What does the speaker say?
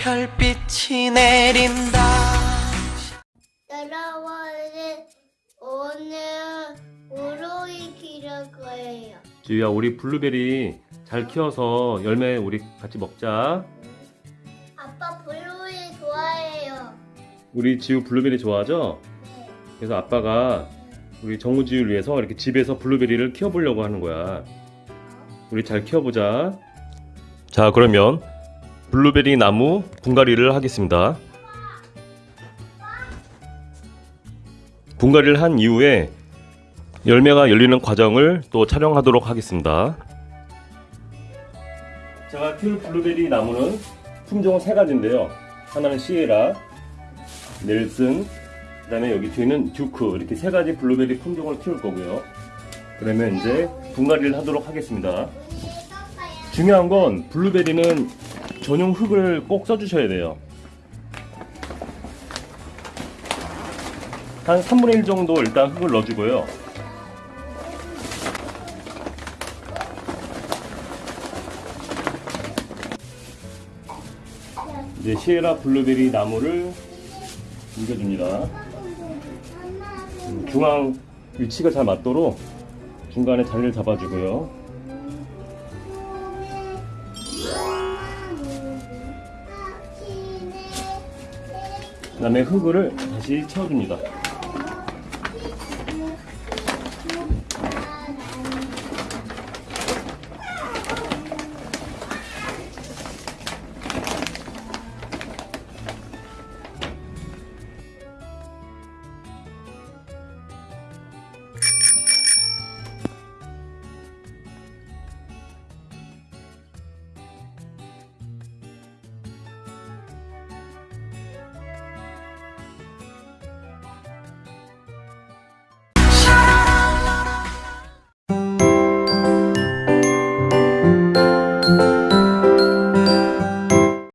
별빛이 내린다 여러분은 오늘 블루베리 기를 거예요. 지우야 우리 블루베리 잘 키워서 열매 우리 같이 먹자 아빠 블루베리 좋아해요. 우리 지우 블루베리 좋아하죠? 네. 그래서 아빠가 우리 정우지우를 위해서 이렇게 집에서 블루베리를 키워보려고 하는 거야 우리 잘 키워보자 자 그러면 블루베리 나무 분갈이를 하겠습니다. 분갈이를 한 이후에 열매가 열리는 과정을 또 촬영하도록 하겠습니다. 제가 키울 블루베리 나무는 품종은 세 가지인데요. 하나는 시에라 넬슨 그 다음에 여기 뒤에는 듀크 이렇게 세 가지 블루베리 품종을 키울 거고요. 그러면 이제 분갈이를 하도록 하겠습니다. 중요한 건 블루베리는 전용 흙을 꼭 써주셔야 돼요. 한 3분의 1 정도 일단 흙을 넣어주고요. 이제 시에라 블루베리 나무를 옮겨줍니다. 음, 중앙 위치가 잘 맞도록 중간에 자리를 잡아주고요. 그 다음에 흙을 다시 채워줍니다.